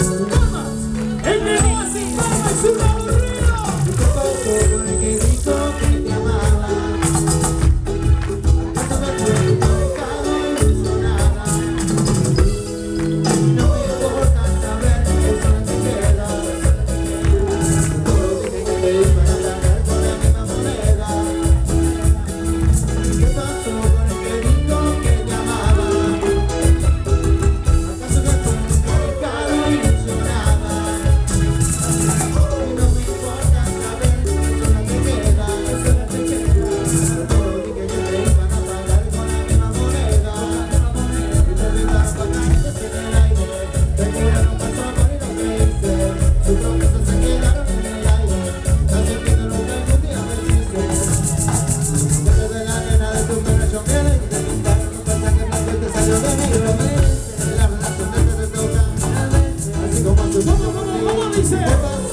Vamos, el negocio, vamos, el. Vamos, vamos, vamos, vamos, dice.